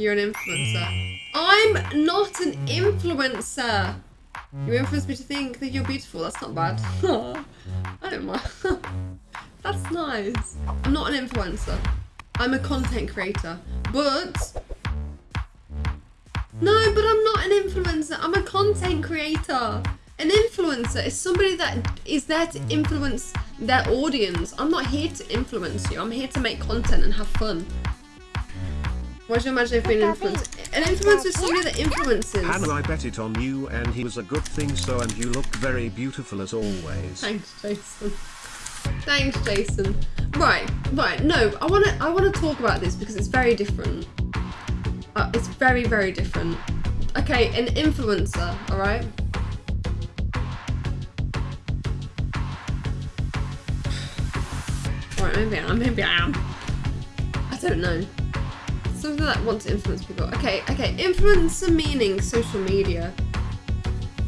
You're an influencer. I'm not an influencer. You influence me to think that you're beautiful. That's not bad. I don't mind. That's nice. I'm not an influencer. I'm a content creator. But... No, but I'm not an influencer. I'm a content creator. An influencer is somebody that is there to influence their audience. I'm not here to influence you. I'm here to make content and have fun. What do you imagine if being an influencer? An influencer is somebody that influences. Hannah, I bet it on you and he was a good thing so and you look very beautiful as always. Thanks, Jason. Thanks, Jason. Right, right. No, I want to. I want to talk about this because it's very different. Uh, it's very, very different. Okay, an influencer. All right. Right, maybe I am. Maybe I am. I don't know. Something that wants to influence people. Okay, okay. Influencer meaning social media.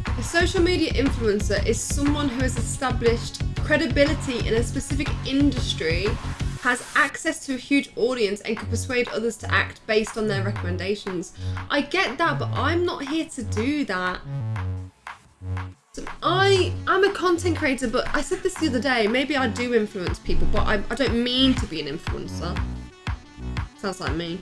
A social media influencer is someone who has established credibility in a specific industry, has access to a huge audience, and can persuade others to act based on their recommendations. I get that, but I'm not here to do that. So I am a content creator, but I said this the other day. Maybe I do influence people, but I, I don't mean to be an influencer. Sounds like me.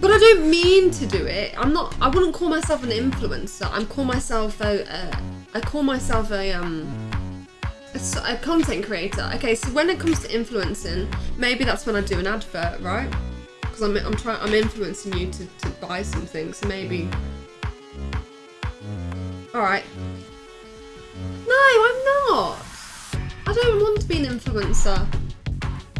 But I don't mean to do it. I'm not. I wouldn't call myself an influencer. I'm call myself a. a I call myself a um. A, a content creator. Okay, so when it comes to influencing, maybe that's when I do an advert, right? Because I'm I'm trying I'm influencing you to to buy something. So maybe. All right. No, I'm not. I don't want to be an influencer.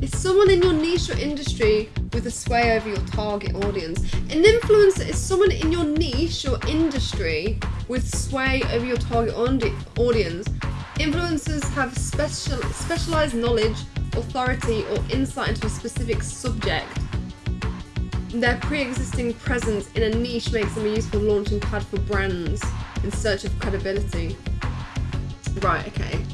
It's someone in your niche or industry with a sway over your target audience. An influencer is someone in your niche or industry with sway over your target audience. Influencers have special specialized knowledge, authority, or insight into a specific subject. Their pre-existing presence in a niche makes them a useful launching pad for brands in search of credibility. Right, okay.